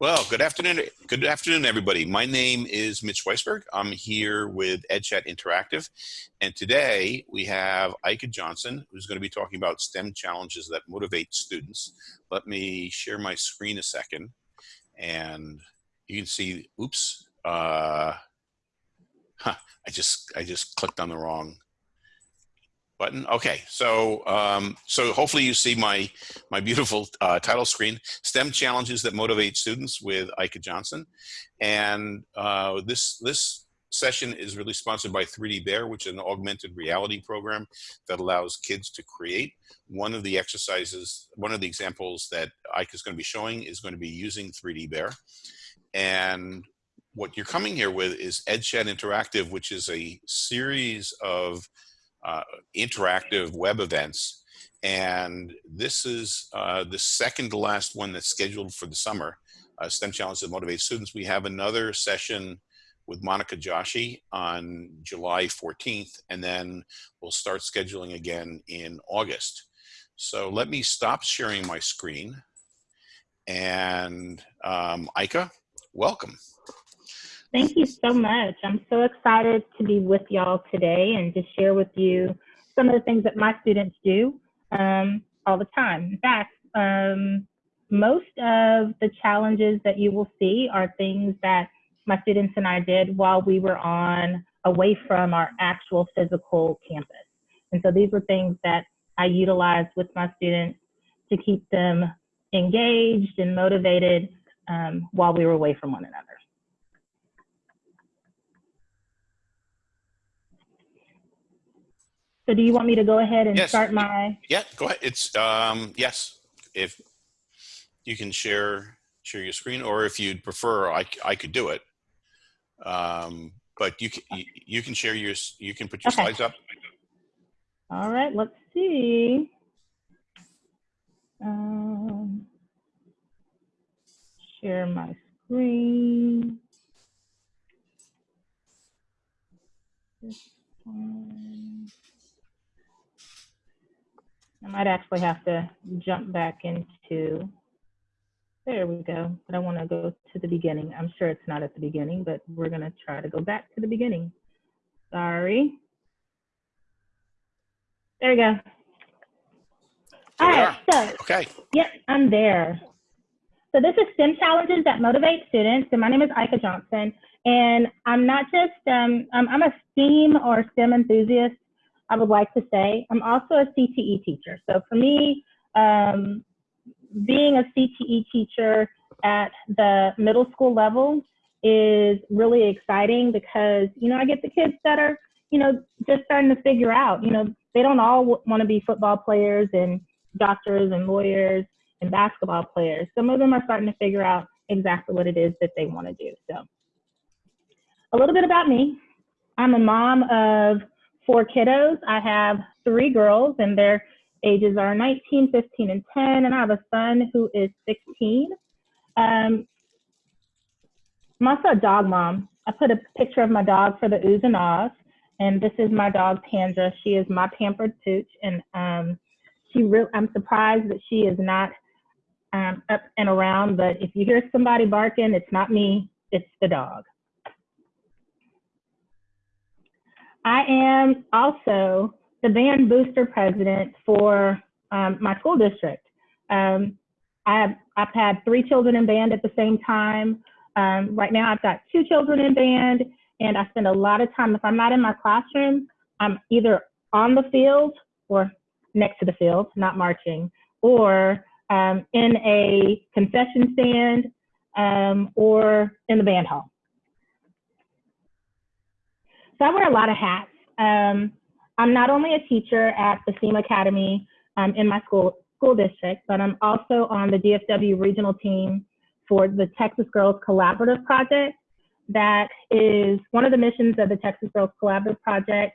Well, good afternoon. Good afternoon, everybody. My name is Mitch Weisburgh. I'm here with EdChat Interactive. And today we have Ika Johnson, who's going to be talking about STEM challenges that motivate students. Let me share my screen a second. And you can see, oops, uh, huh, I just, I just clicked on the wrong button. Okay, so um, so hopefully you see my my beautiful uh, title screen: STEM challenges that motivate students with Ika Johnson, and uh, this this session is really sponsored by 3D Bear, which is an augmented reality program that allows kids to create. One of the exercises, one of the examples that Ika is going to be showing is going to be using 3D Bear, and what you're coming here with is EdChat Interactive, which is a series of uh, interactive web events. And this is uh, the second to last one that's scheduled for the summer, uh, STEM Challenge that Motivate Students. We have another session with Monica Joshi on July 14th, and then we'll start scheduling again in August. So let me stop sharing my screen. And um, Ika, welcome. Thank you so much. I'm so excited to be with y'all today and to share with you some of the things that my students do um, all the time. In fact, um, most of the challenges that you will see are things that my students and I did while we were on away from our actual physical campus. And so these were things that I utilized with my students to keep them engaged and motivated um, while we were away from one another. So do you want me to go ahead and yes. start my? Yeah, go ahead. It's, um, yes, if you can share, share your screen, or if you'd prefer, I, I could do it. Um, but you can, you can share your, you can put your okay. slides up. All right, let's see. Um, share my screen. This one. I might actually have to jump back into, there we go. But I want to go to the beginning. I'm sure it's not at the beginning, but we're going to try to go back to the beginning. Sorry. There we go. All right, so, okay. Yep, I'm there. So this is STEM Challenges that Motivate Students, and my name is Ika Johnson. And I'm not just, um, I'm a STEAM or STEM enthusiast I would like to say. I'm also a CTE teacher. So for me, um, being a CTE teacher at the middle school level is really exciting because, you know, I get the kids that are, you know, just starting to figure out, you know, they don't all want to be football players and doctors and lawyers and basketball players. Some of them are starting to figure out exactly what it is that they want to do. So a little bit about me. I'm a mom of four kiddos. I have three girls, and their ages are 19, 15, and 10. And I have a son who is 16. Um, I'm also a dog mom. I put a picture of my dog for the oohs and ahs. And this is my dog, Pandra. She is my pampered pooch. And um, she re- I'm surprised that she is not um, up and around. But if you hear somebody barking, it's not me, it's the dog. I am also the band booster president for um, my school district. Um, I have, I've had three children in band at the same time. Um, right now, I've got two children in band, and I spend a lot of time. If I'm not in my classroom, I'm either on the field or next to the field, not marching, or um, in a concession stand um, or in the band hall. So I wear a lot of hats. Um, I'm not only a teacher at the STEAM Academy um, in my school school district, but I'm also on the DFW regional team for the Texas Girls Collaborative Project. That is one of the missions of the Texas Girls Collaborative Project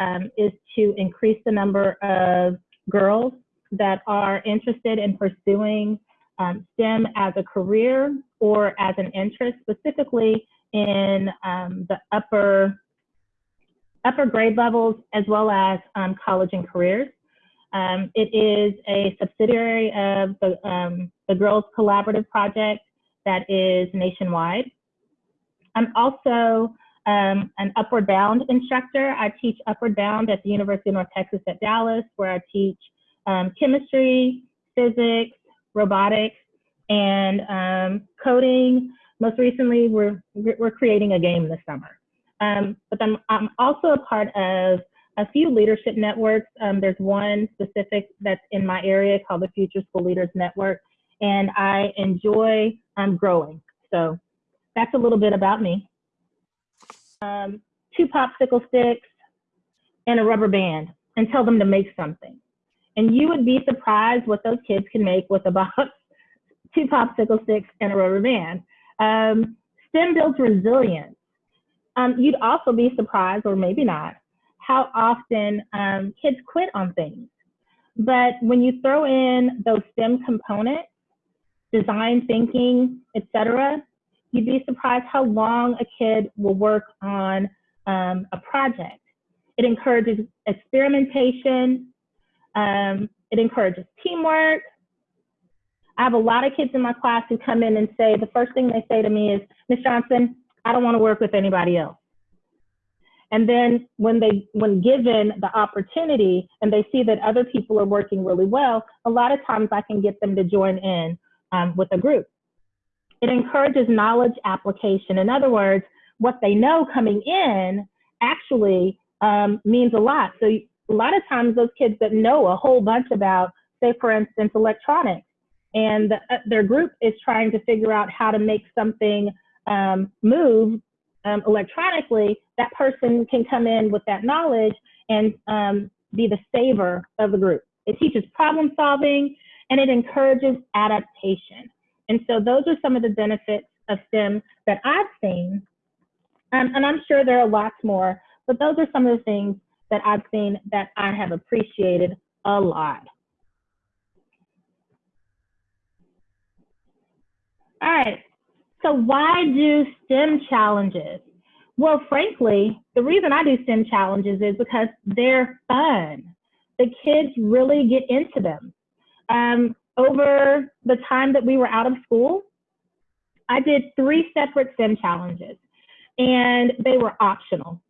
um, is to increase the number of girls that are interested in pursuing um, STEM as a career or as an interest, specifically in um, the upper upper grade levels as well as um, college and careers. Um, it is a subsidiary of the, um, the Girls Collaborative Project that is nationwide. I'm also um, an Upward Bound instructor. I teach Upward Bound at the University of North Texas at Dallas, where I teach um, chemistry, physics, robotics, and um, coding. Most recently, we're, we're creating a game this summer. Um, but I'm, I'm also a part of a few leadership networks. Um, there's one specific that's in my area called the Future School Leaders Network, and I enjoy um, growing. So that's a little bit about me. Um, two popsicle sticks and a rubber band and tell them to make something. And you would be surprised what those kids can make with about two popsicle sticks and a rubber band. Um, STEM builds resilience. Um, you'd also be surprised, or maybe not, how often um, kids quit on things. But when you throw in those STEM components, design thinking, etc., you'd be surprised how long a kid will work on um, a project. It encourages experimentation. Um, it encourages teamwork. I have a lot of kids in my class who come in and say, the first thing they say to me is, Ms. Johnson, I don't want to work with anybody else. And then when they, when given the opportunity and they see that other people are working really well, a lot of times I can get them to join in um, with a group. It encourages knowledge application. In other words, what they know coming in actually um, means a lot. So a lot of times those kids that know a whole bunch about, say for instance, electronics, and the, uh, their group is trying to figure out how to make something um, move um, electronically, that person can come in with that knowledge and um, be the saver of the group. It teaches problem solving and it encourages adaptation. And so those are some of the benefits of STEM that I've seen. Um, and I'm sure there are lots more, but those are some of the things that I've seen that I have appreciated a lot. All right, so why do STEM challenges? Well, frankly, the reason I do STEM challenges is because they're fun. The kids really get into them. Um, over the time that we were out of school, I did three separate STEM challenges and they were optional.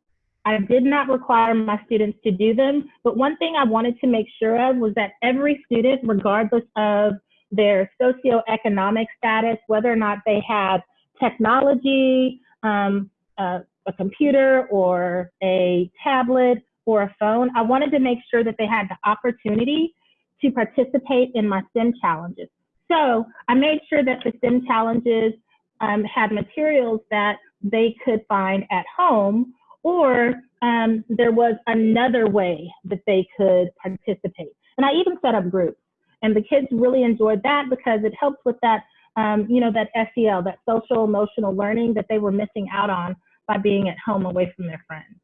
I did not require my students to do them, but one thing I wanted to make sure of was that every student, regardless of their socioeconomic status, whether or not they have technology, um, a, a computer or a tablet or a phone, I wanted to make sure that they had the opportunity to participate in my STEM challenges. So I made sure that the STEM challenges um, had materials that they could find at home or um, there was another way that they could participate. And I even set up groups. And the kids really enjoyed that because it helped with that, um, you know, that SEL, that social emotional learning that they were missing out on by being at home away from their friends.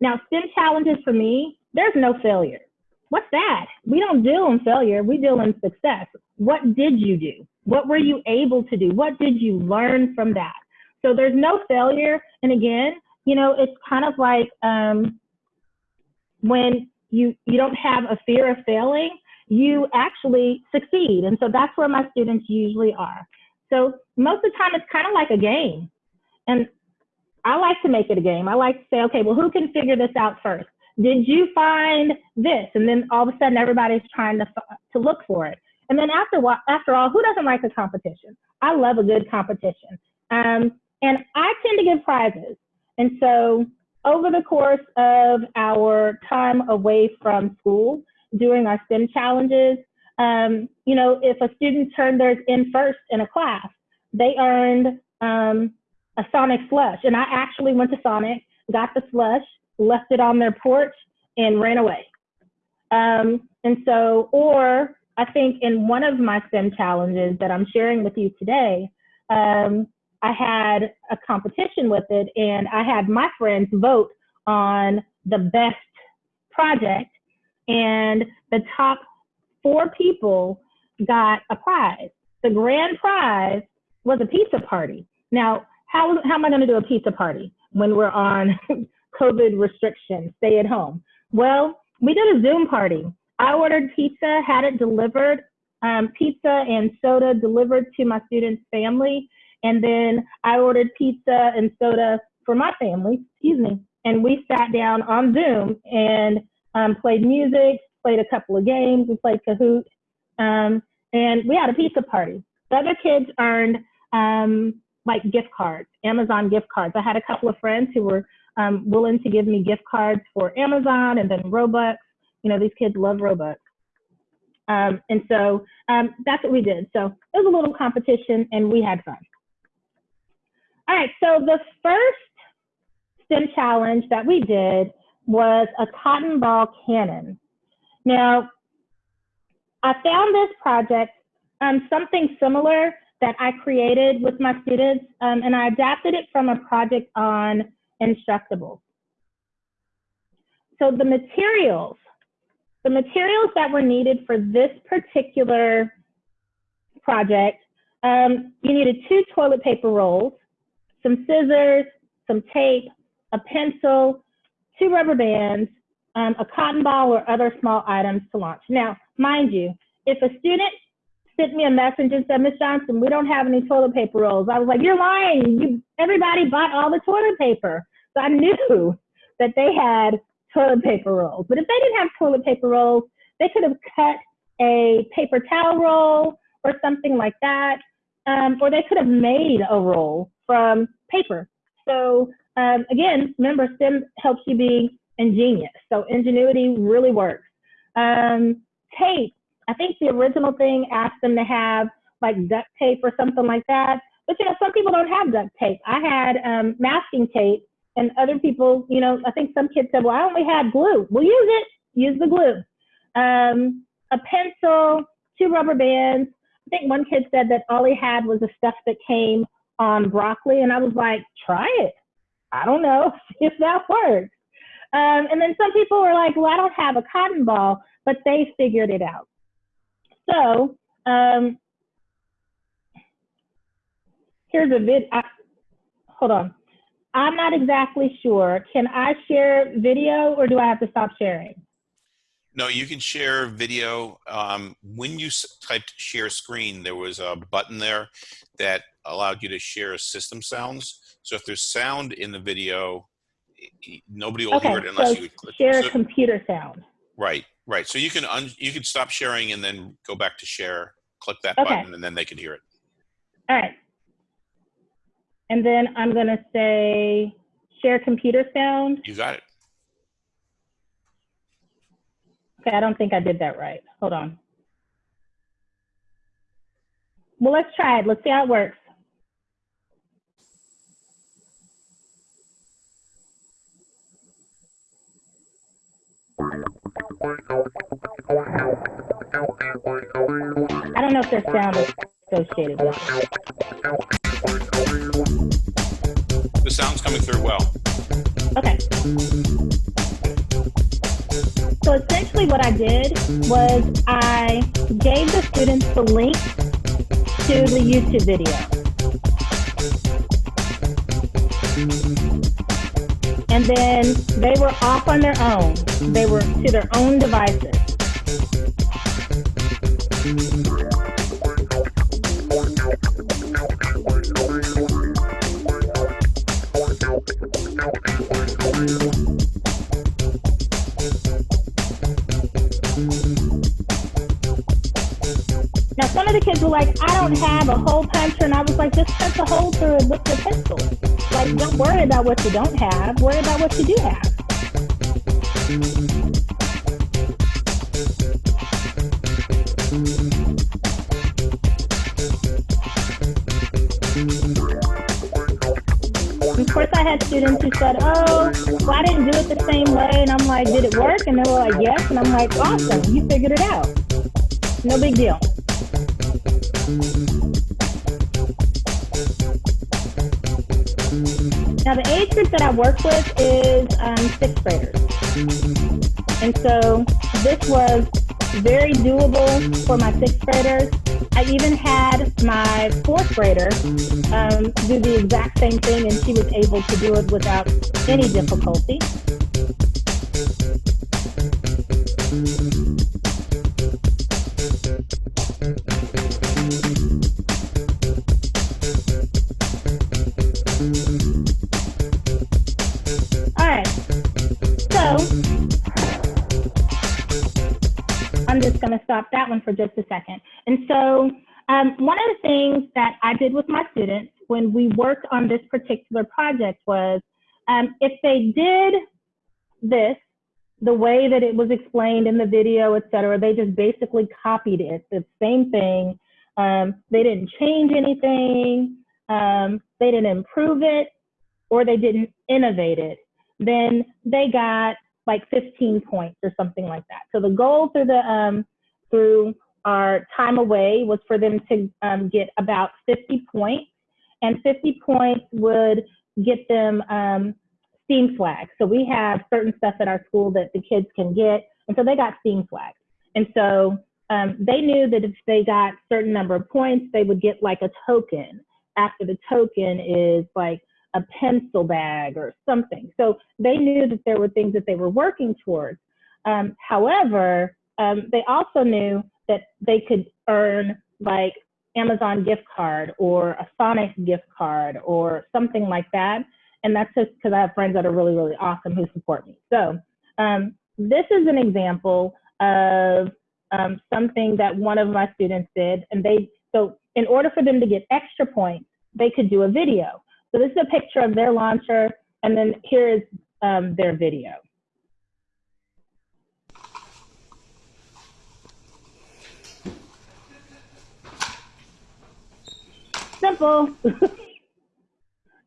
Now, STEM challenges for me, there's no failure. What's that? We don't deal in failure, we deal in success. What did you do? What were you able to do? What did you learn from that? So there's no failure. And again, you know, it's kind of like um, when you you don't have a fear of failing, you actually succeed. And so that's where my students usually are. So most of the time it's kind of like a game. And I like to make it a game. I like to say, okay, well, who can figure this out first? Did you find this? And then all of a sudden everybody's trying to, to look for it. And then after, after all, who doesn't like a competition? I love a good competition. Um, and I tend to give prizes. And so over the course of our time away from school, doing our STEM challenges, um, you know, if a student turned theirs in first in a class, they earned um, a Sonic slush. And I actually went to Sonic, got the slush, left it on their porch, and ran away. Um, and so, or I think in one of my STEM challenges that I'm sharing with you today, um, I had a competition with it, and I had my friends vote on the best project and the top four people got a prize. The grand prize was a pizza party. Now, how, how am I going to do a pizza party when we're on COVID restrictions, stay at home? Well, we did a Zoom party. I ordered pizza, had it delivered um, pizza and soda delivered to my students' family. And then I ordered pizza and soda for my family, excuse me. And we sat down on Zoom and um, played music, played a couple of games, we played Kahoot, um, and we had a pizza party. The other kids earned um, like gift cards, Amazon gift cards. I had a couple of friends who were um, willing to give me gift cards for Amazon and then Robux. You know, these kids love Robux. Um, and so um, that's what we did. So it was a little competition and we had fun. All right, so the first STEM challenge that we did was a cotton ball cannon. Now, I found this project um, something similar that I created with my students, um, and I adapted it from a project on Instructables. So the materials, the materials that were needed for this particular project, um, you needed two toilet paper rolls, some scissors, some tape, a pencil, two rubber bands, um, a cotton ball or other small items to launch. Now, mind you, if a student sent me a message and said, Miss Johnson, we don't have any toilet paper rolls. I was like, you're lying. You, everybody bought all the toilet paper. So I knew that they had toilet paper rolls. But if they didn't have toilet paper rolls, they could have cut a paper towel roll or something like that. Um, or they could have made a roll from paper. So um, again, remember STEM helps you be ingenious. So ingenuity really works. Um, tape, I think the original thing asked them to have like duct tape or something like that. But you know, some people don't have duct tape. I had um, masking tape, and other people, you know, I think some kids said, "Well, I only had glue." Well, use it. Use the glue. Um, a pencil, two rubber bands. I think one kid said that all he had was the stuff that came on broccoli, and I was like, "Try it." I don't know if that works. Um, and then some people were like, "Well, I don't have a cotton ball," but they figured it out. So um, here's a vid. I, hold on. I'm not exactly sure. Can I share video or do I have to stop sharing? No, you can share video. Um, when you typed share screen, there was a button there that allowed you to share system sounds. So if there's sound in the video, nobody will okay, hear it unless so you click. share so, computer sound. Right, right. So you can un, you can stop sharing and then go back to share. Click that Okay. button and then they can hear it. All right. And then I'm going to say share computer sound. You got it. Okay, I don't think I did that right. Hold on. Well, let's try it. Let's see how it works. I don't know if there's sound associated with it. The sound's coming through well. Okay. So essentially what I did was I gave the students the link to the YouTube video. Then they were off on their own. They were to their own devices. Now some of the kids were like, I don't have a hole puncher, and I was like, just punch a hole through it with your pencil. Like, don't worry about what you don't have. Worry about what you do have. Of course, I had students who said, "Oh, well, I didn't do it the same way," and I'm like, "Did it work?" And they were like, "Yes," and I'm like, "Awesome, you figured it out. No big deal." Now, the age group that I work with is um, sixth graders. And so this was very doable for my sixth graders. I even had my fourth grader um, do the exact same thing, and she was able to do it without any difficulty. Stop that one for just a second. And so um, one of the things that I did with my students when we worked on this particular project was um, if they did this the way that it was explained in the video, et cetera, they just basically copied it, the same thing. Um, they didn't change anything, um, they didn't improve it, or they didn't innovate it. Then they got like 15 points or something like that. So the goal through the um, through our time away was for them to um, get about 50 points, and 50 points would get them um, STEAM flags. So we have certain stuff at our school that the kids can get, and so they got STEAM flags. And so um, they knew that if they got certain number of points, they would get like a token. After the token is like a pencil bag or something. So they knew that there were things that they were working towards. Um, however, um, they also knew that they could earn like Amazon gift card or a Sonic gift card or something like that. And that's just because I have friends that are really, really awesome who support me. So um, this is an example of um, something that one of my students did. And they, so in order for them to get extra points, they could do a video. So this is a picture of their launcher, and then here is um, their video. Simple.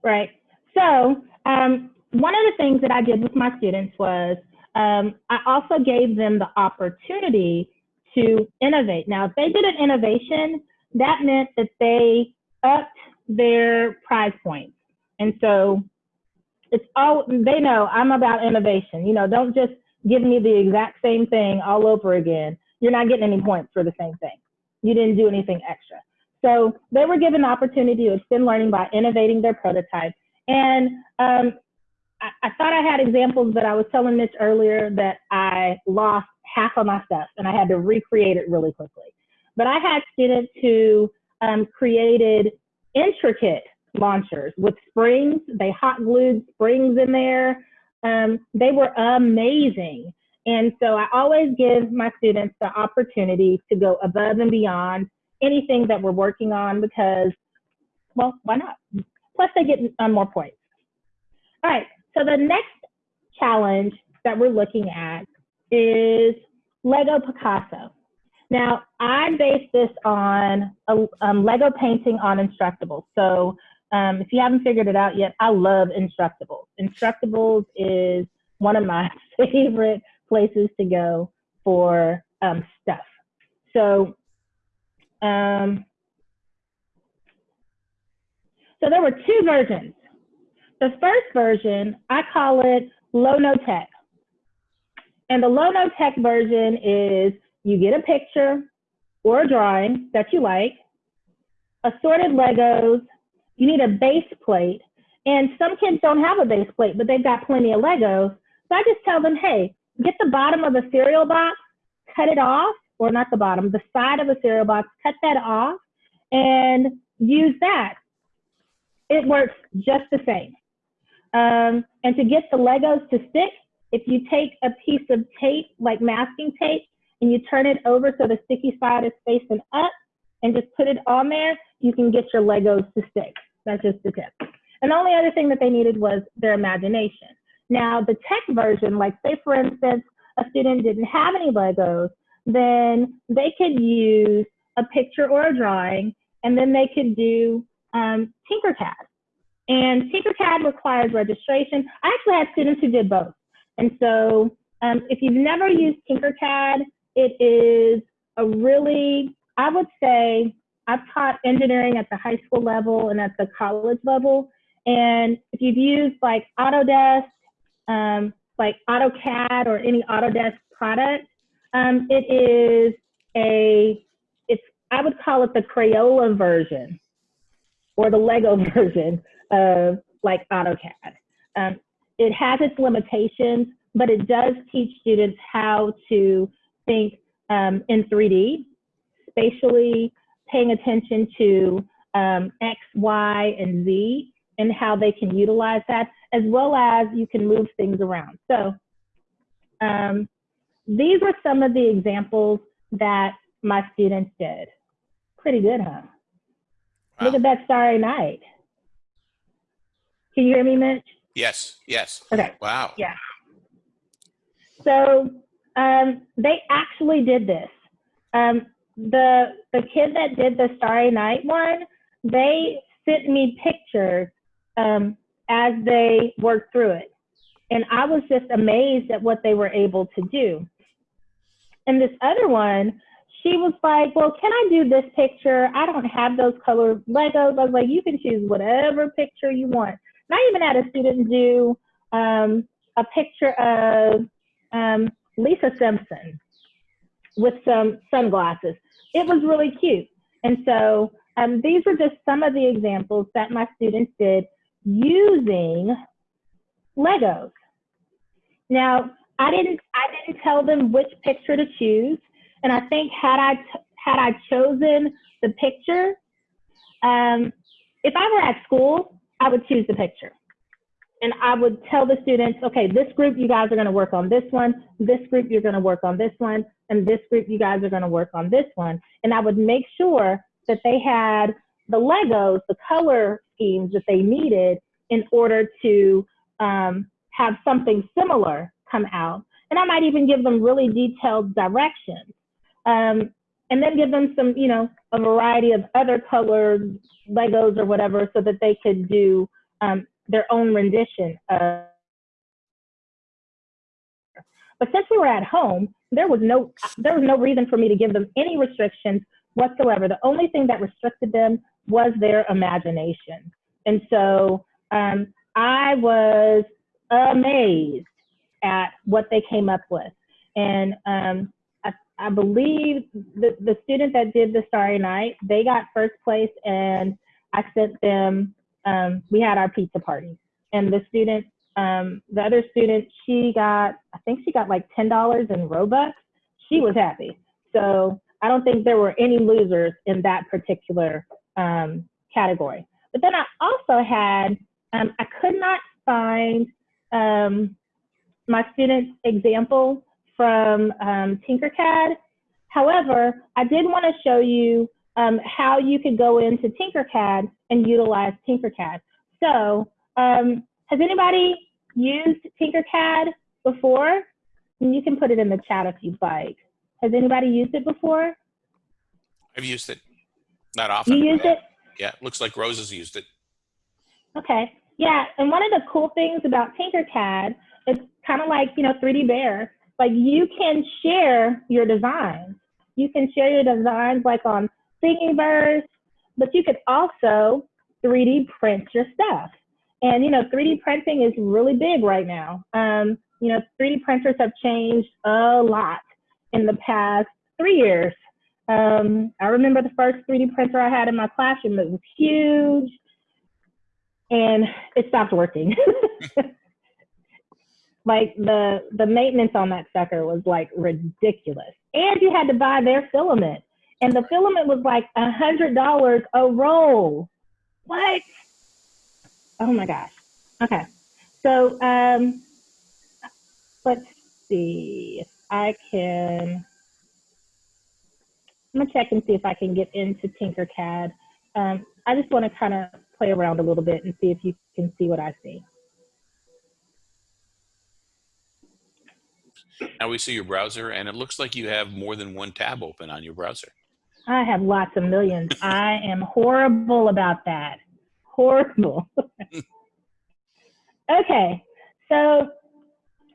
right. So um, one of the things that I did with my students was um, I also gave them the opportunity to innovate. Now, if they did an innovation, that meant that they upped their prize points. And so it's all, they know I'm about innovation. You know, don't just give me the exact same thing all over again. You're not getting any points for the same thing. You didn't do anything extra. So they were given the opportunity to extend learning by innovating their prototype. And um, I, I, thought I had examples, but I was telling Mitch earlier that I lost half of my stuff and I had to recreate it really quickly. But I had students who um, created intricate launchers with springs. They hot glued springs in there. Um, they were amazing. And so I always give my students the opportunity to go above and beyond anything that we're working on because, well, why not? Plus, they get um, more points. All right, so the next challenge that we're looking at is Lego Picasso. Now, I based this on a um, Lego painting on Instructables. So um, if you haven't figured it out yet, I love Instructables. Instructables is one of my favorite places to go for um, stuff. So, um, so there were two versions. The first version, I call it low no tech. And the low no tech version is you get a picture or a drawing that you like, assorted Legos, you need a base plate. And some kids don't have a base plate, but they've got plenty of Legos. So I just tell them, hey, get the bottom of a cereal box, cut it off, or not the bottom, the side of a cereal box, cut that off, and use that. It works just the same. Um, and to get the Legos to stick, if you take a piece of tape, like masking tape, and you turn it over so the sticky side is facing up, and just put it on there, you can get your Legos to stick. That's just the tip. And the only other thing that they needed was their imagination. Now, the tech version, like say for instance, a student didn't have any Legos, then they could use a picture or a drawing, and then they could do um, Tinkercad. And Tinkercad requires registration. I actually had students who did both. And so um, if you've never used Tinkercad, it is a really, I would say, I've taught engineering at the high school level and at the college level. And if you've used like Autodesk, um, like AutoCAD or any Autodesk product, um, it is a, it's, I would call it the Crayola version or the Lego version of like AutoCAD. Um, it has its limitations, but it does teach students how to think um, in 3D, spatially, paying attention to um, X, Y, and Z and how they can utilize that, as well as you can move things around. So um, these were some of the examples that my students did. Pretty good, huh? Look at that starry night. Can you hear me, Mitch? Yes, yes. Okay. Wow. Yeah. So um, they actually did this. Um, the the kid that did the Starry Night one, they sent me pictures um, as they worked through it, and I was just amazed at what they were able to do. And this other one, she was like, "Well, can I do this picture? I don't have those colored Legos." I was like, "You can choose whatever picture you want." And I even had a student do um, a picture of um, Lisa Simpson with some sunglasses. It was really cute. And so um, these were just some of the examples that my students did using Legos. Now, I didn't I didn't tell them which picture to choose, and I think had I had I chosen the picture, um, if I were at school, I would choose the picture and I would tell the students, okay, this group, you guys are going to work on this one. This group, you're going to work on this one. And this group, you guys are going to work on this one. And I would make sure that they had the Legos, the color schemes that they needed in order to um, have something similar come out. And I might even give them really detailed directions. Um, and then give them some, you know, a variety of other colored Legos or whatever so that they could do um, their own rendition of. But since we were at home, there was no there was no reason for me to give them any restrictions whatsoever. The only thing that restricted them was their imagination, and so um, I was amazed at what they came up with. And um, I, I believe the, the student that did the Starry Night, they got first place, and I sent them um, we had our pizza party. And the student, um, the other student, she got, I think she got like $10 in Robux. She was happy. So I don't think there were any losers in that particular um, category. But then I also had, um, I could not find um, my student's example from um, Tinkercad. However, I did want to show you um, how you could go into Tinkercad and utilize Tinkercad. So, um, has anybody used Tinkercad before? And you can put it in the chat if you'd like. Has anybody used it before? I've used it. Not often. You used it? Yeah, looks like Rose has used it. Okay. Yeah, and one of the cool things about Tinkercad is kind of like, you know, 3D Bear. Like you can share your designs. You can share your designs like on Thingiverse, but you could also 3D print your stuff. And you know, 3D printing is really big right now. Um, you know, 3D printers have changed a lot in the past three years. Um, I remember the first 3D printer I had in my classroom. It was huge, and it stopped working. like the the maintenance on that sucker was like ridiculous, and you had to buy their filament, and the filament was like a hundred dollars a roll. What? Oh my gosh. Okay, so um, let's see if I can. I'm gonna check and see if I can get into Tinkercad. Um, I just want to kind of play around a little bit and see if you can see what I see. Now we see your browser, and it looks like you have more than one tab open on your browser. I have lots of millions. I am horrible about that. Horrible. okay, so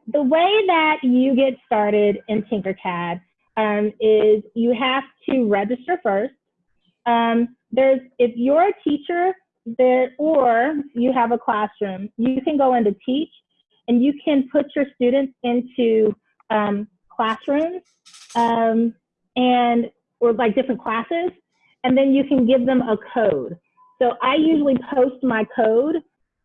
the way that you get started in Tinkercad um, is you have to register first. Um, there's if you're a teacher there or you have a classroom, you can go into teach and you can put your students into um, classrooms um, and or like different classes, and then you can give them a code. So I usually post my code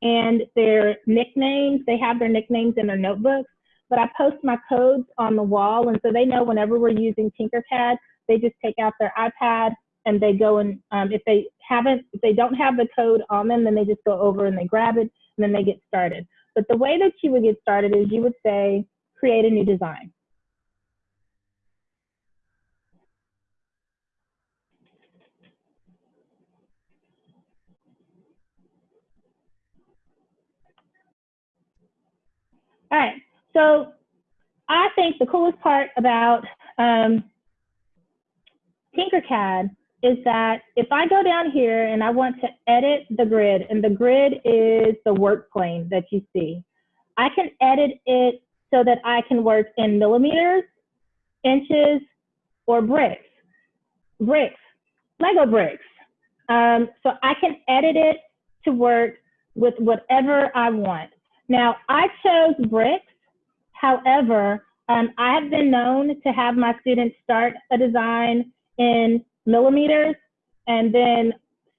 and their nicknames. They have their nicknames in their notebooks, but I post my codes on the wall, and so they know whenever we're using Tinkercad, they just take out their iPad and they go and um, if they haven't, if they don't have the code on them, then they just go over and they grab it and then they get started. But the way that you would get started is you would say, create a new design. All right, so I think the coolest part about um, Tinkercad is that if I go down here and I want to edit the grid, and the grid is the work plane that you see, I can edit it so that I can work in millimeters, inches, or bricks. Bricks, Lego bricks. Um, so I can edit it to work with whatever I want. Now, I chose bricks. However, um, I have been known to have my students start a design in millimeters and then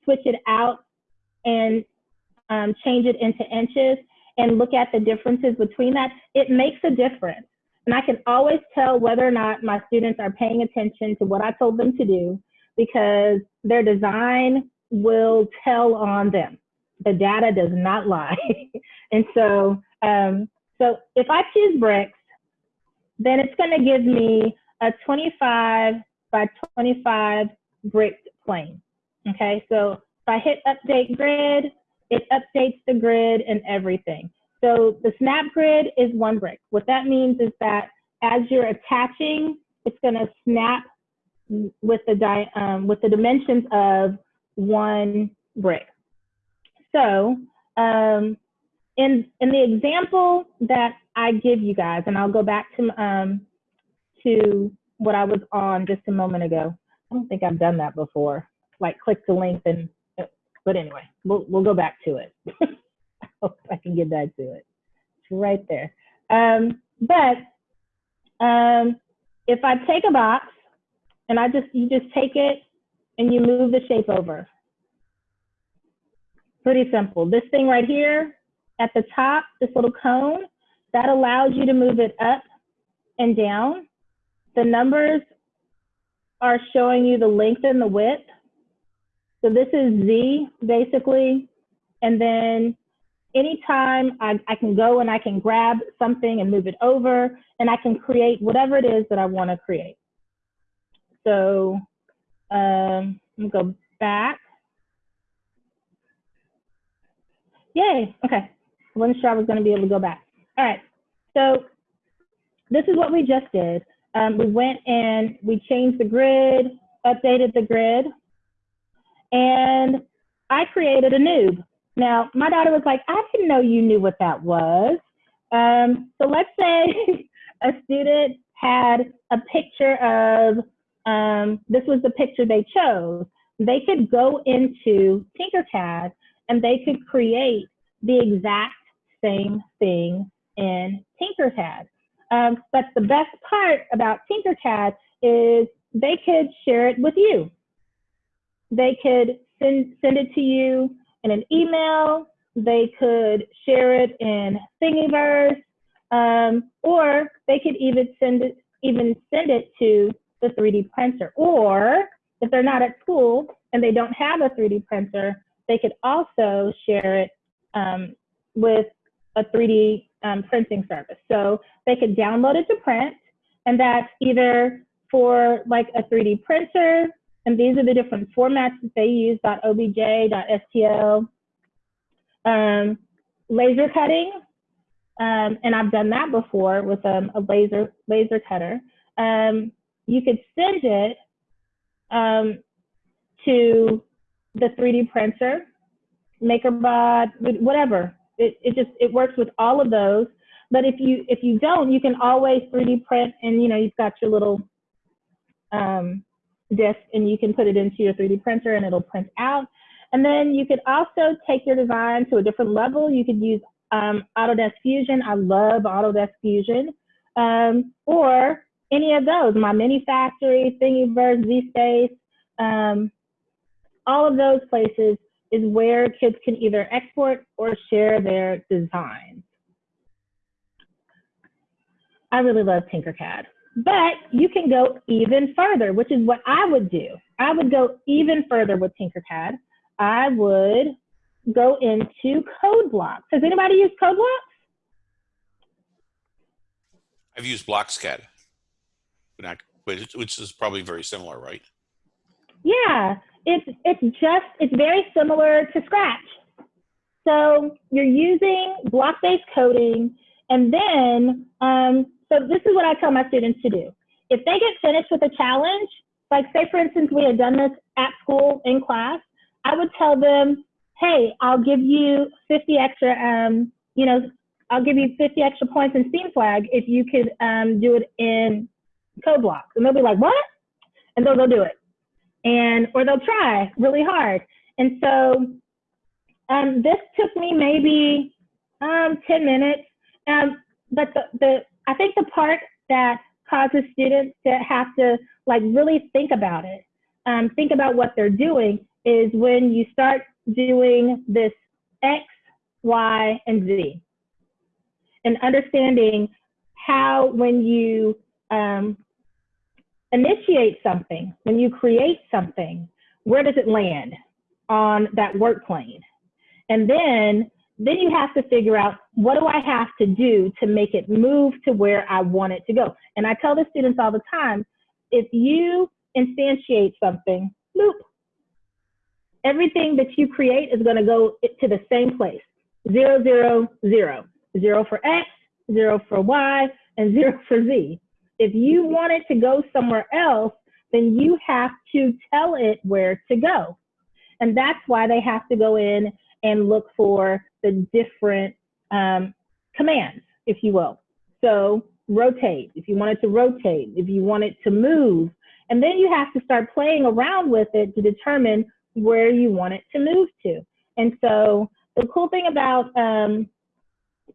switch it out and um, change it into inches and look at the differences between that. It makes a difference. And I can always tell whether or not my students are paying attention to what I told them to do because their design will tell on them. The data does not lie. and so, um, so if I choose bricks, then it's going to give me a 25 by 25 brick plane. Okay, so if I hit update grid, it updates the grid and everything. So the snap grid is one brick. What that means is that as you're attaching, it's going to snap with the um, with the dimensions of one brick. So um, in in the example that I give you guys, and I'll go back to um, to what I was on just a moment ago. I don't think I've done that before. Like click the link and, but anyway, we'll we'll go back to it. I hope I can get back to it. It's right there. Um, but um, if I take a box and I just you just take it and you move the shape over. Pretty simple. This thing right here at the top, this little cone, that allows you to move it up and down. The numbers are showing you the length and the width. So this is Z basically. And then anytime I, I can go and I can grab something and move it over and I can create whatever it is that I want to create. So um, let me go back. Yay, okay. I wasn't sure I was going to be able to go back. All right, so this is what we just did. Um, we went and we changed the grid, updated the grid, and I created a noob. Now, my daughter was like, I didn't know you knew what that was. Um, so let's say a student had a picture of, um, this was the picture they chose. They could go into Tinkercad and they could create the exact same thing in Tinkercad. Um, but the best part about Tinkercad is they could share it with you. They could send, send it to you in an email. They could share it in Thingiverse, um, or they could even send it, even send it to the 3D printer. Or if they're not at school and they don't have a 3D printer, they could also share it um, with a 3D um, printing service. So they could download it to print, and that's either for like a 3D printer, and these are the different formats that they use, .obj, .stl, um, laser cutting, um, and I've done that before with um, a laser laser cutter. Um, you could send it um, to the 3D printer, MakerBot, whatever, it, it just it works with all of those. But if you if you don't, you can always 3D print and you know you've got your little um, disk and you can put it into your 3D printer and it'll print out. And then you could also take your design to a different level. You could use um, Autodesk Fusion. I love Autodesk Fusion. Um, or any of those, MyMiniFactory, Thingiverse, ZSpace, um, all of those places is where kids can either export or share their designs. I really love Tinkercad, but you can go even further, which is what I would do. I would go even further with Tinkercad. I would go into code blocks. Has anybody used code blocks? I've used BlocksCAD, but not- but it- which is probably very similar, right? Yeah, it's it's just it's very similar to Scratch. So you're using block-based coding, and then um, so this is what I tell my students to do. If they get finished with a challenge, like say for instance we had done this at school in class, I would tell them, hey, I'll give you 50 extra, um, you know, I'll give you 50 extra points in Steam Flag if you could um, do it in code blocks. And they'll be like, what? And they'll go do it and or they'll try really hard. And so um, this took me maybe um, 10 minutes. Um, but the, the I think the part that causes students to have to like really think about it, um, think about what they're doing is when you start doing this X, Y, and Z. And understanding how when you um, initiate something, when you create something, where does it land on that work plane? And then, then you have to figure out what do I have to do to make it move to where I want it to go. And I tell the students all the time, if you instantiate something, loop, everything that you create is going to go to the same place. Zero, zero, zero. Zero for X, zero for Y, and zero for Z. If you want it to go somewhere else, then you have to tell it where to go. And that's why they have to go in and look for the different um, commands, if you will. So rotate, if you want it to rotate, if you want it to move, and then you have to start playing around with it to determine where you want it to move to. And so the cool thing about um,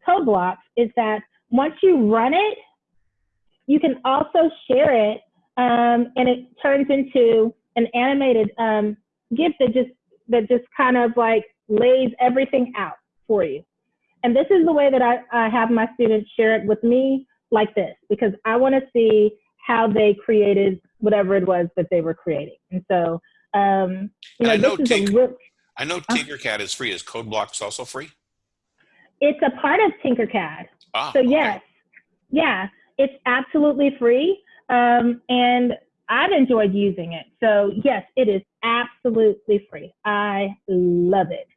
code blocks is that once you run it, you can also share it um, and it turns into an animated um, GIF that just that just kind of like lays everything out for you. And this is the way that I, I have my students share it with me like this because I want to see how they created whatever it was that they were creating. And so, um, you know, I know this is a Tinker- I know Tinkercad is free. Is CodeBlocks also free? it's a part of Tinkercad. Ah, So okay. yes, yeah, it's absolutely free, um, and I've enjoyed using it. So yes, it is absolutely free. I love it.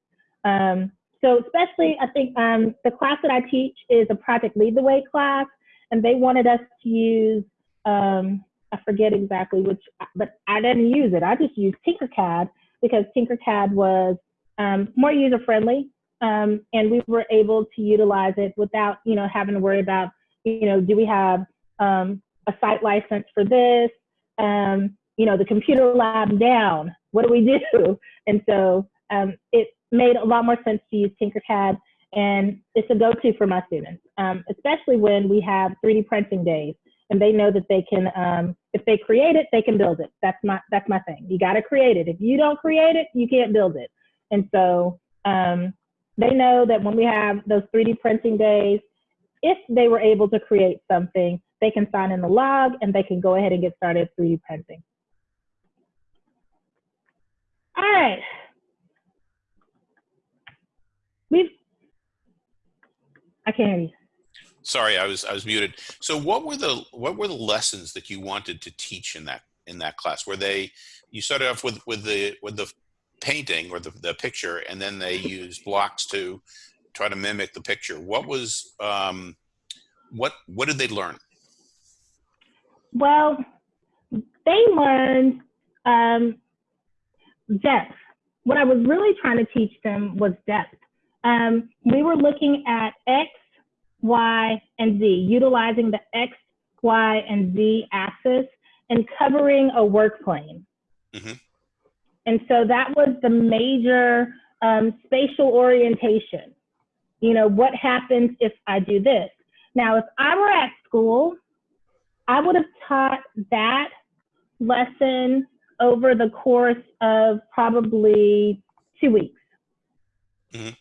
Um, so especially, I think um, the class that I teach is a Project Lead the Way class, and they wanted us to use. Um, I forget exactly which, but I didn't use it. I just used Tinkercad because Tinkercad was um, more user friendly um, and we were able to utilize it without you know having to worry about you know do we have um, a site license for this um, you know the computer lab down what do we do and so um, it made a lot more sense to use tinkercad and it's a go-to for my students um, especially when we have 3d printing days and they know that they can um, if they create it they can build it. That's my that's my thing. You got to create it. If you don't create it you can't build it. And so um, they know that when we have those 3D printing days, if they were able to create something, they can sign in the log and they can go ahead and get started 3D printing. All right. We've, I can't hear you. Sorry, I was I was muted. So what were the what were the lessons that you wanted to teach in that in that class? Were they you started off with with the with the painting or the, the picture and then they used blocks to try to mimic the picture. What was um what what did they learn? Well, they learned um, depth. What I was really trying to teach them was depth. Um, we were looking at X, Y, and Z, utilizing the X, Y, and Z axis and covering a work plane. Mhm. And so that was the major um, spatial orientation. You know, what happens if I do this? Now, if I were at school, I would have taught that lesson over the course of probably two weeks. Mhm.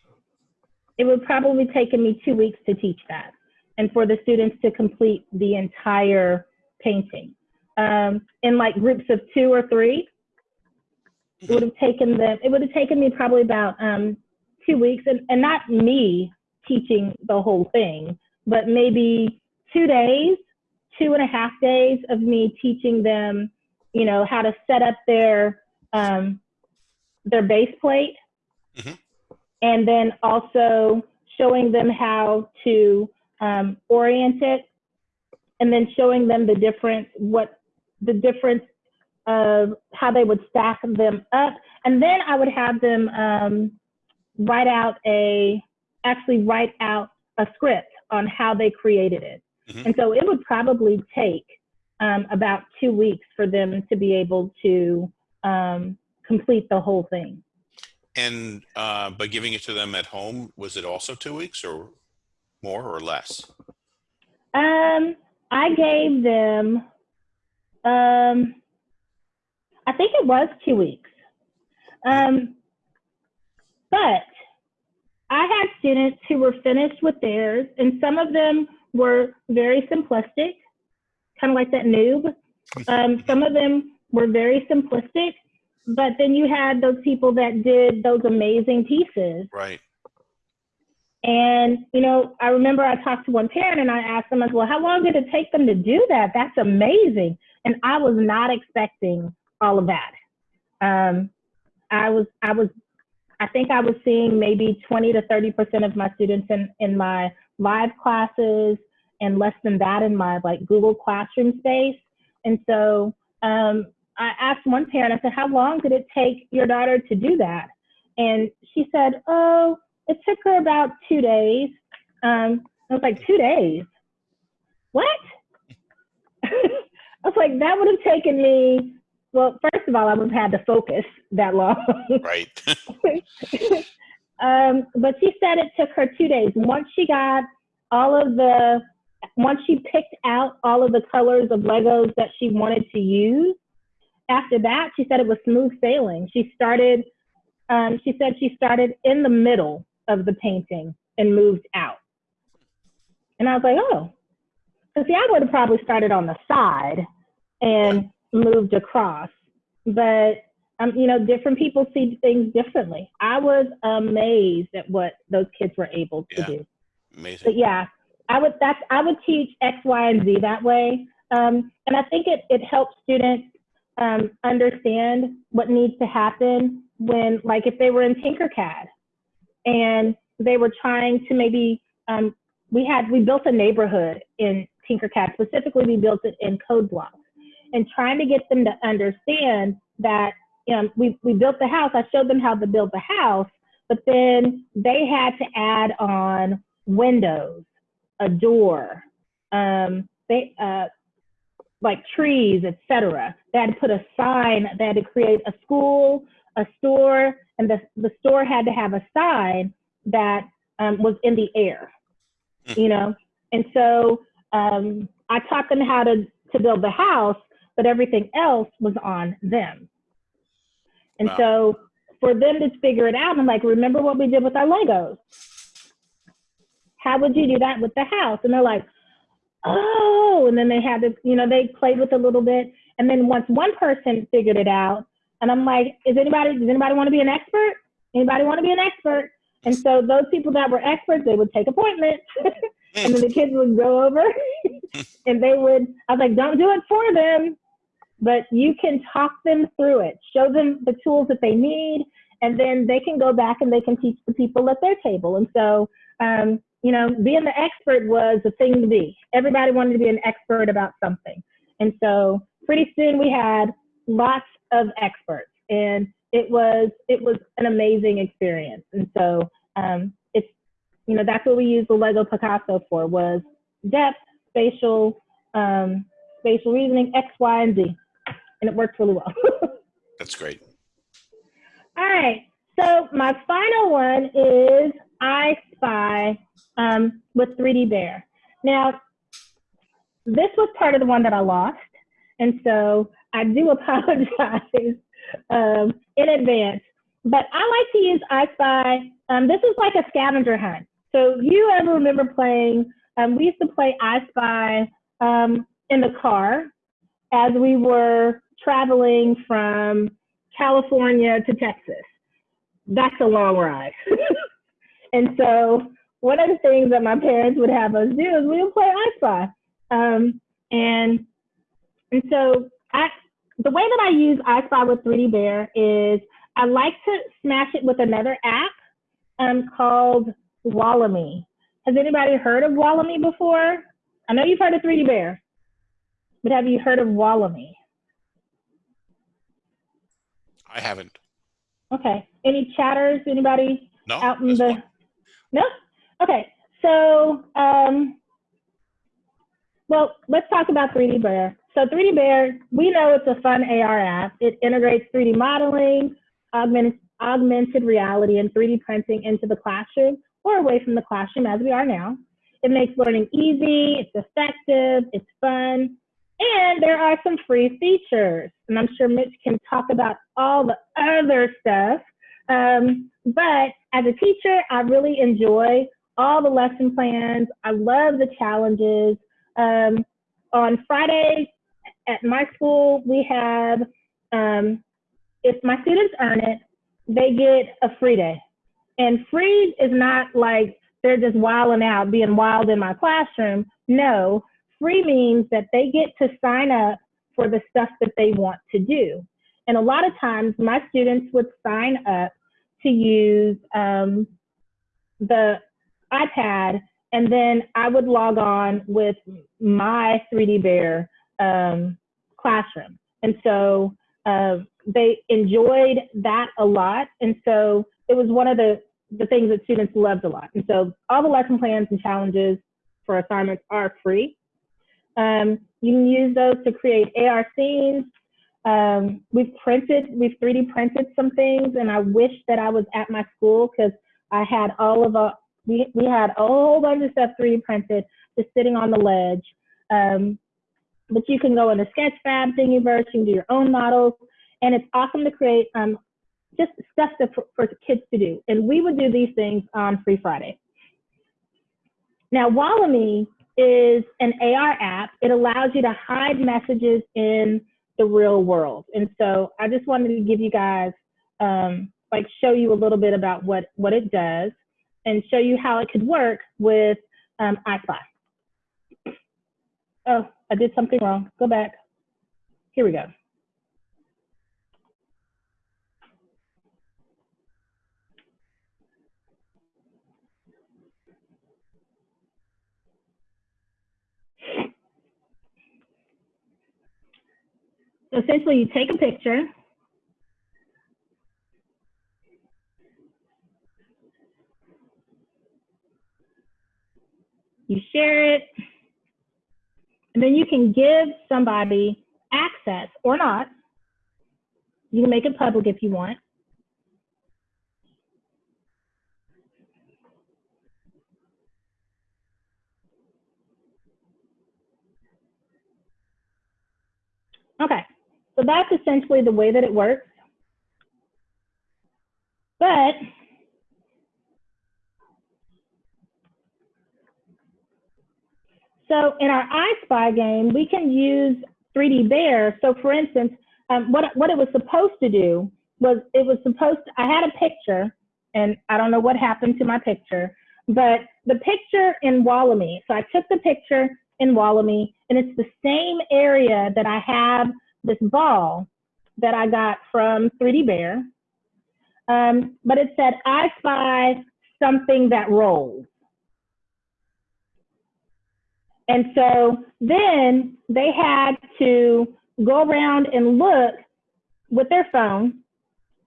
It would probably taken me two weeks to teach that and for the students to complete the entire painting. Um, in like groups of two or three, it would have taken them, it would have taken me probably about um, two weeks and, and not me teaching the whole thing, but maybe two days two and a half days of me teaching them, you know, how to set up their um, their base plate, Mhm. And then also showing them how to um, orient it, and then showing them the difference, what the difference of how they would stack them up, and then I would have them um, write out a actually write out a script on how they created it. Mhm. And so it would probably take um, about two weeks for them to be able to um, complete the whole thing. And uh, by giving it to them at home, was it also two weeks or more or less? Um, I gave them, um, I think it was two weeks. Um, but I had students who were finished with theirs, and some of them were very simplistic, kind of like that noob. Um, some of them were very simplistic, but then you had those people that did those amazing pieces. Right. And, you know, I remember I talked to one parent and I asked them, as well, how long did it take them to do that? That's amazing. And I was not expecting all of that. Um, I was, I was, I think I was seeing maybe 20 to 30% of my students in, in my live classes and less than that in my like Google Classroom space. And so um, I asked one parent, I said, how long did it take your daughter to do that? And she said, oh, it took her about two days. Um, I was like, two days? What? I was like, that would have taken me, well, first of all, I would have had to focus that long. Right. um, but she said it took her two days. Once she got all of the, once she picked out all of the colors of Legos that she wanted to use, after that, she said it was smooth sailing. She started, um, she said she started in the middle of the painting and moved out. And I was like, oh. So see, I would have probably started on the side and moved across. But um, you know, different people see things differently. I was amazed at what those kids were able to Yeah. do. Amazing. But yeah, I would that's I would teach X, Y, and Z that way. Um, and I think it it helps students um, understand what needs to happen when, like, if they were in Tinkercad and they were trying to maybe um, we had we built a neighborhood in Tinkercad. Specifically we built it in code blocks and trying to get them to understand that um, we we built the house. I showed them how to build the house but then they had to add on windows a door um, they uh, like trees etc they had to put a sign they had to create a school a store and the, the store had to have a sign that um, was in the air, Mm. you know? And so um, I taught them how to, to build the house, but everything else was on them. And Wow. so for them to figure it out, I'm like, remember what we did with our Legos? How would you do that with the house? And they're like, oh, and then they had to, you know, they played with a little bit. And then once one person figured it out, and I'm like, is anybody, does anybody want to be an expert? Anybody want to be an expert? And so those people that were experts, they would take appointments, and then the kids would go over, and they would. I was like, don't do it for them, but you can talk them through it, show them the tools that they need, and then they can go back and they can teach the people at their table. And so, um, you know, being the expert was the thing to be. Everybody wanted to be an expert about something, and so pretty soon we had lots of experts, and it was it was an amazing experience. And so um, it's you know that's what we used the Lego Picasso for was depth, spatial, um, spatial reasoning, X, Y, and Z, and it worked really well. That's great. All right. So my final one is I Spy um, with 3D Bear. Now, this was part of the one that I lost, and so I do apologize um, in advance. But I like to use I Spy. Um, this is like a scavenger hunt. So you ever remember playing, um, we used to play I Spy um, in the car as we were traveling from California to Texas. That's a long ride. and so one of the things that my parents would have us do is we would play I Spy. Um, And, and so I, the way that I use iSpy with 3D Bear is I like to smash it with another app um, called WallaMe. Has anybody heard of WallaMe before? I know you've heard of 3D Bear, but have you heard of WallaMe? I haven't. Okay. Any chatters? Anybody No. out in the? fine. No. Okay. So, um, well, let's talk about 3D Bear. So 3D Bear, we know it's a fun AR app. It integrates 3D modeling, augmented, augmented reality, and 3D printing into the classroom or away from the classroom as we are now. It makes learning easy, it's effective, it's fun, and there are some free features. And I'm sure Mitch can talk about all the other stuff. Um, but as a teacher, I really enjoy all the lesson plans. I love the challenges. Um, on Fridays at my school, we have, um, if my students earn it, they get a free day. And free is not like they're just wilding out, being wild in my classroom. No, free means that they get to sign up for the stuff that they want to do. And a lot of times, my students would sign up to use um, the iPad, and then I would log on with my 3D Bear um, classroom. And so uh, they enjoyed that a lot. And so it was one of the, the things that students loved a lot. And so all the lesson plans and challenges for assignments are free. Um, you can use those to create AR scenes. Um, we've printed, we've 3D printed some things, and I wish that I was at my school because I had all of a, we, we had a whole bunch of stuff 3D printed just sitting on the ledge. Um, but you can go into Sketchfab, Thingiverse, you can do your own models, and it's awesome to create um, just stuff to, for, kids to do. And we would do these things on Free Friday. Now, WallaMe is an AR app. It allows you to hide messages in the real world. And so I just wanted to give you guys, um, like show you a little bit about what, what it does and show you how it could work with um, iSpy. Oh, I did something wrong. Go back. Here we go. So essentially, you take a picture. You share it. And then you can give somebody access or not. You can make it public if you want. Okay, so that's essentially the way that it works. But so in our I Spy game, we can use 3D Bear. So for instance, um, what, what it was supposed to do was it was supposed to, I had a picture and I don't know what happened to my picture, but the picture in WallaMe. so I took the picture in WallaMe and it's the same area that I have this ball that I got from 3D Bear. Um, but it said, I spy something that rolls. And so then they had to go around and look with their phone.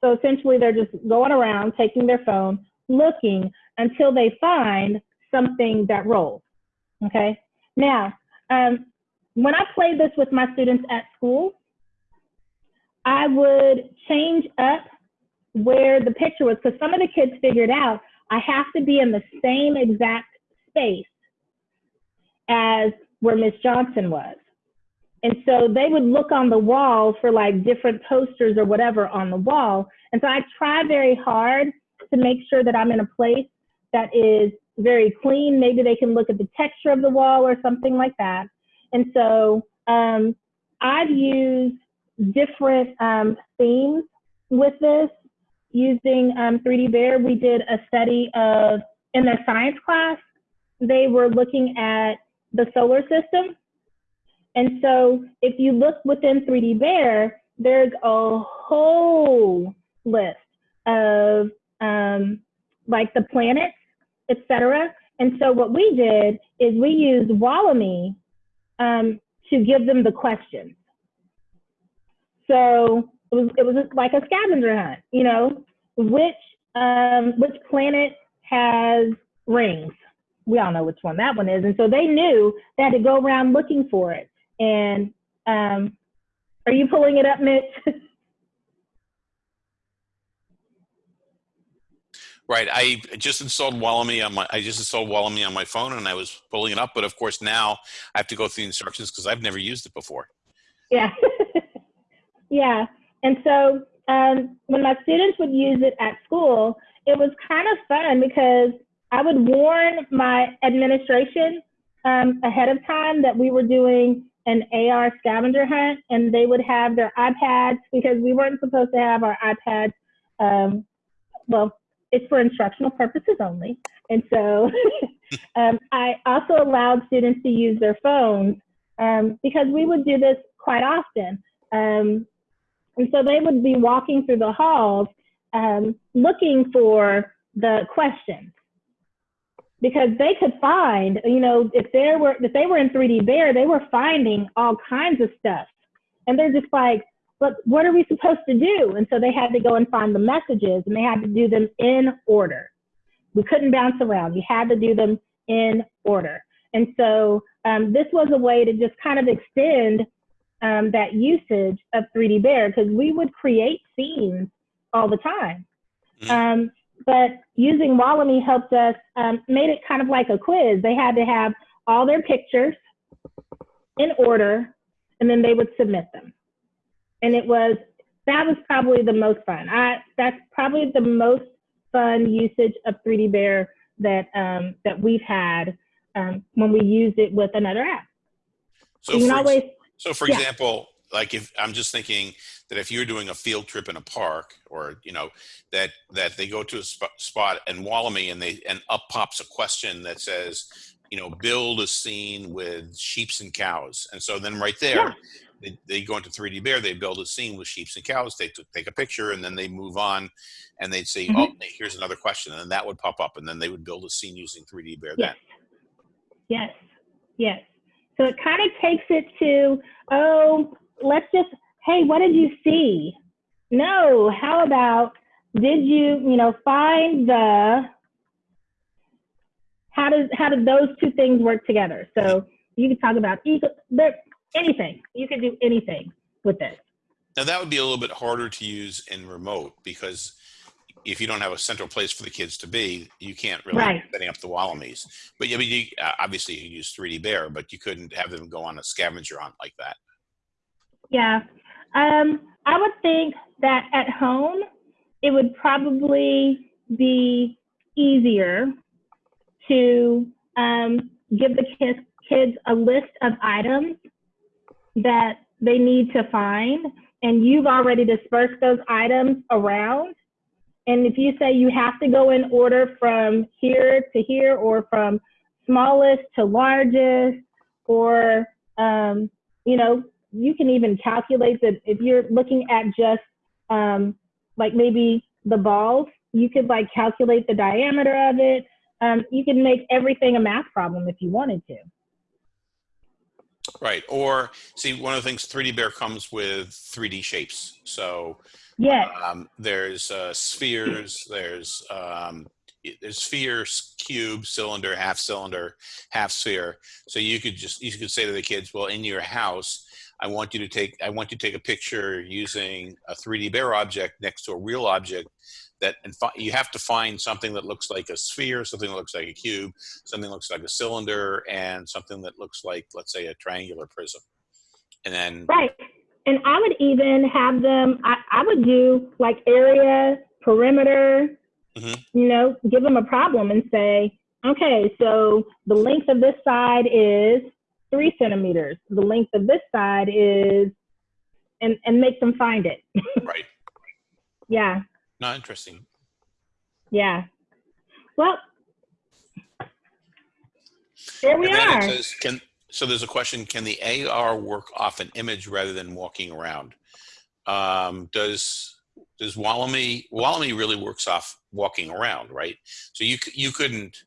So essentially, they're just going around, taking their phone, looking until they find something that rolls. Okay. Now, um, when I played this with my students at school, would change up where the picture was because some of the kids figured out I have to be in the same exact space as where Miss Johnson was. And so they would look on the wall for like different posters or whatever on the wall. And so I try very hard to make sure that I'm in a place that is very clean. Maybe they can look at the texture of the wall or something like that. And so um, I've used different um, themes with this using um, 3D Bear. We did a study of, in their science class, they were looking at the solar system. And so if you look within 3D Bear, there's a whole list of um, like the planets, etc. And so what we did is we used WallaMe um, to give them the questions. So it was, it was like a scavenger hunt, you know, which, um, which planet has rings? We all know which one that one is. And so they knew they had to go around looking for it. And um, are you pulling it up, Mitch? Right. I just installed WallaMe on my. I just installed WallaMe on my phone, and I was pulling it up. But of course, now I have to go through the instructions because I've never used it before. Yeah. yeah. And so um, when my students would use it at school, it was kind of fun because I would warn my administration um, ahead of time that we were doing an AR scavenger hunt, and they would have their iPads because we weren't supposed to have our iPads. Um, well, it's for instructional purposes only. And so um, I also allowed students to use their phones um, because we would do this quite often. Um, and so they would be walking through the halls um, looking for the questions because they could find, you know, if they were if they were in 3D Bear, they were finding all kinds of stuff, and they're just like, but what are we supposed to do? And so they had to go and find the messages, and they had to do them in order. We couldn't bounce around. We had to do them in order. And so um, this was a way to just kind of extend um, that usage of 3D Bear because we would create scenes all the time. Mm-hmm. Um, but using WallaMe helped us, um, made it kind of like a quiz. They had to have all their pictures in order, and then they would submit them. And it was, that was probably the most fun. I, that's probably the most fun usage of 3D Bear that, um, that we've had um, when we used it with another app. So, you can always, so for yeah. example, like if I'm just thinking that if you're doing a field trip in a park or you know that that they go to a sp spot and WallaMe and they and up pops a question that says you know build a scene with sheeps and cows and so then right there yeah. they, they go into 3d bear they build a scene with sheeps and cows they take a picture and then they move on and they'd say mm -hmm. oh here's another question and that would pop up and then they would build a scene using 3d bear yes. then yes yes so it kind of takes it to oh let's just, hey, what did you see? No, how about did you, you know, find the how does how do those two things work together? So you could talk about anything. You could do anything with this. Now that would be a little bit harder to use in remote because if you don't have a central place for the kids to be, you can't really right. setting up the WallaMes. But I mean, you, uh, obviously you use 3D Bear, but you couldn't have them go on a scavenger hunt like that. Yeah. Um, I would think that at home, it would probably be easier to um, give the kids, kids a list of items that they need to find, and you've already dispersed those items around. And if you say you have to go in order from here to here, or from smallest to largest, or um, you know, you can even calculate that if you're looking at just um, like maybe the balls, you could like calculate the diameter of it. Um, you can make everything a math problem if you wanted to. Right. Or see, one of the things 3D Bear comes with 3D shapes. So yeah, um, there's uh, spheres, there's um, there's sphere, cube, cylinder, half cylinder, half sphere. So you could just you could say to the kids, well, in your house, I want you to take I want you to take a picture using a 3D bear object next to a real object that and you have to find something that looks like a sphere, something that looks like a cube, something that looks like a cylinder, and something that looks like let's say a triangular prism. And then right. And I would even have them. I, I would do like area, perimeter. Mm -hmm. You know, give them a problem and say, okay, so the length of this side is three centimeters. The length of this side is, and, and make them find it. right. Yeah. Not interesting. Yeah. Well, there we and are. Says, can, so there's a question, can the AR work off an image rather than walking around? Um, does does WallaMe, WallaMe really works off walking around, right? So you, you couldn't,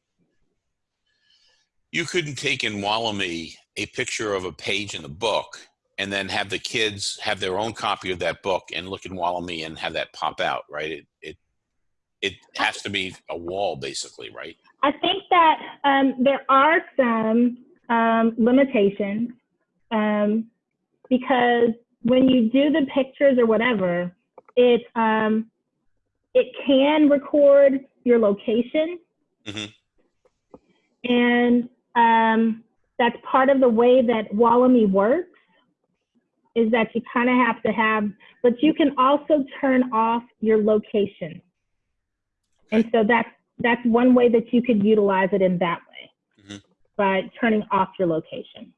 you couldn't take in WallaMe a picture of a page in the book and then have the kids have their own copy of that book and look in WallaMe and have that pop out, right? It, it, it has to be a wall basically, right? I think that um, there are some um, limitations um, because when you do the pictures or whatever, it um, it can record your location, Mhm. and um, that's part of the way that WallaMe works. Is that you kind of have to have, but you can also turn off your location, and so that's that's one way that you could utilize it in that way. By turning off your location.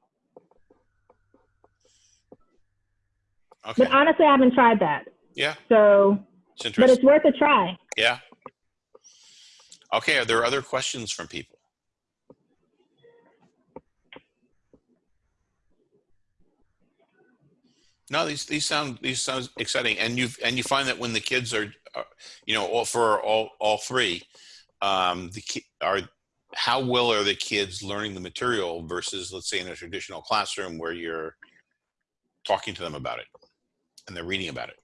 Okay. But honestly, I haven't tried that. Yeah, So, it's but it's worth a try. Yeah. Okay, are there other questions from people? No, these these sound these sound exciting, and you and you find that when the kids are, are you know, all for all all three, um, the ki- are how well are the kids learning the material versus let's say in a traditional classroom where you're talking to them about it and they're reading about it.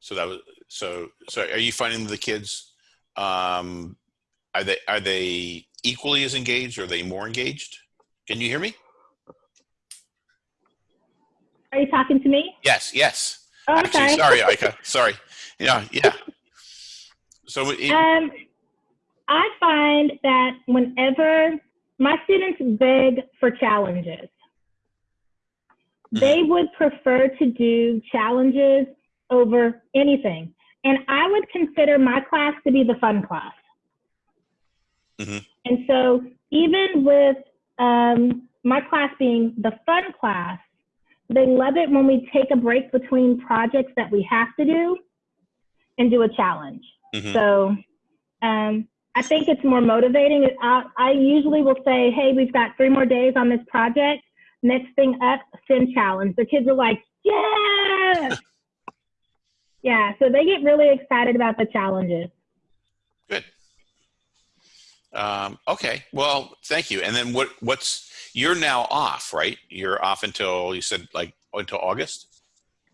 So that was so. So are you finding the kids? Um, are they are they equally as engaged? Or are they more engaged? Can you hear me? Are you talking to me? Yes. Yes. Oh, Actually, sorry, Ika. Sorry. Yeah. Yeah. So it, Um, I find that whenever my students beg for challenges, they would prefer to do challenges over anything. And I would consider my class to be the fun class. Mhm. And so, even with um, my class being the fun class, they love it when we take a break between projects that we have to do and do a challenge. Mhm. So um, I think it's more motivating. I, I usually will say, hey, we've got three more days on this project. Next thing up, sim challenge. The kids are like, yes. yeah, so they get really excited about the challenges. Um, okay. Well, thank you. And then what? What's you're now off, right? You're off until you said like until August.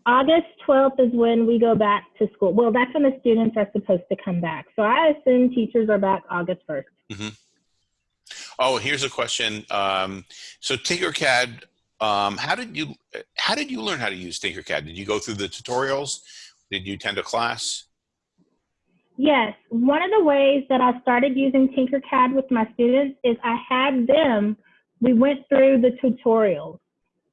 August 12th is when we go back to school. Well, that's when the students are supposed to come back. So I assume teachers are back August 1st. Mm -hmm. Oh, here's a question. Um, so Tinkercad, um, how did you how did you learn how to use Tinkercad? Did you go through the tutorials? Did you attend a class? Yes, one of the ways that I started using Tinkercad with my students is I had them, we went through the tutorials.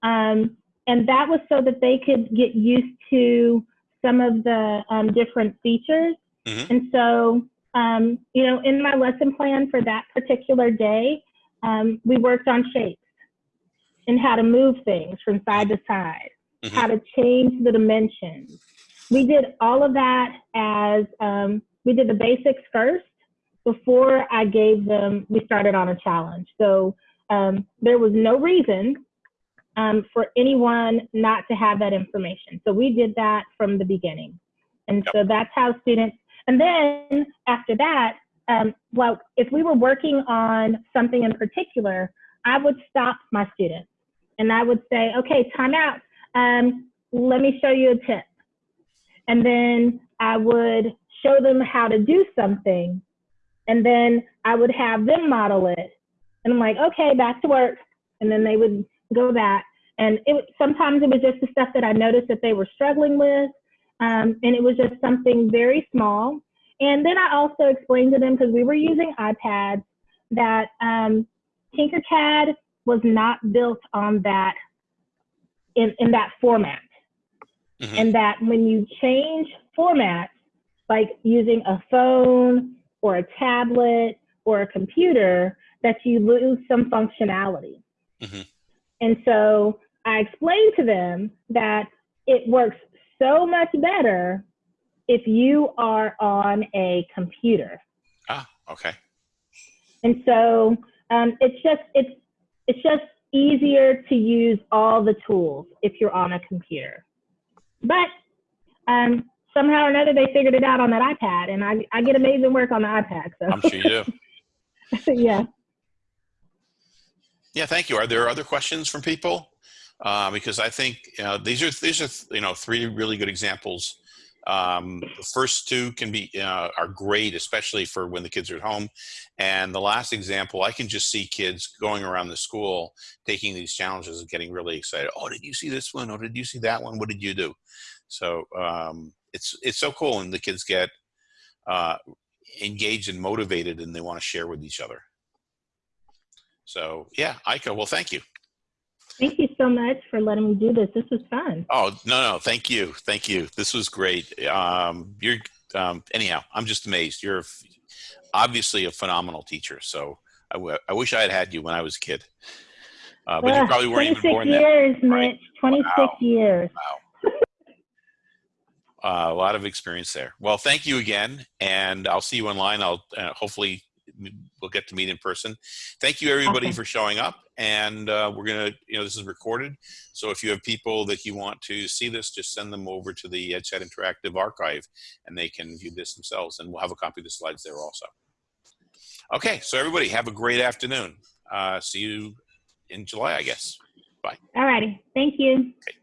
Um, and that was so that they could get used to some of the um, different features. Mhm. And so, um, you know, in my lesson plan for that particular day, um, we worked on shapes and how to move things from side to side, Mhm. how to change the dimensions. We did all of that as um, we did the basics first before I gave them, we started on a challenge. So um, there was no reason um, for anyone not to have that information. So we did that from the beginning. And Yep. so that's how students, and then after that, um, well, if we were working on something in particular, I would stop my students and I would say, okay, time out. Um, let me show you a tip. And then I would show them how to do something. And then I would have them model it. And I'm like, okay, back to work. And then they would go back. And it sometimes it was just the stuff that I noticed that they were struggling with. Um, and it was just something very small. And then I also explained to them because we were using iPads that um, Tinkercad was not built on that in, in that format. Mhm. And that when you change formats, like using a phone or a tablet or a computer, that you lose some functionality. Mhm. And so I explained to them that it works so much better if you are on a computer. Ah, okay. And so um, it's just it's it's just easier to use all the tools if you're on a computer. But um, somehow or another they figured it out on that iPad, and I, I get amazing work on the iPad. So I'm sure you do. yeah. Yeah, thank you. Are there other questions from people? Uh, because I think uh, these are these are you know three really good examples. Um, the first two can be uh, are great, especially for when the kids are at home. And the last example, I can just see kids going around the school taking these challenges and getting really excited. Oh, did you see this one? Oh, did you see that one? What did you do? So um, it's it's so cool, and the kids get uh, engaged and motivated, and they want to share with each other. So yeah, Ika, well, thank you. Thank you so much for letting me do this. This was fun. Oh, no, no, thank you. Thank you. This was great. Um, you're, um, anyhow, I'm just amazed. You're obviously a phenomenal teacher. So I, I wish I had had you when I was a kid. Uh, but you probably weren't even born years, then. Mitch. 26 Wow. years. Wow. Uh, a lot of experience there. Well, thank you again, and I'll see you online. I'll uh, hopefully we'll get to meet in person. Thank you everybody Awesome. for showing up, and uh, we're gonna, you know, this is recorded, so if you have people that you want to see this, just send them over to the EdChat Interactive archive, and they can view this themselves, and we'll have a copy of the slides there also. Okay, so everybody have a great afternoon. Uh, see you in July, I guess. Bye. All righty. Thank you. Okay.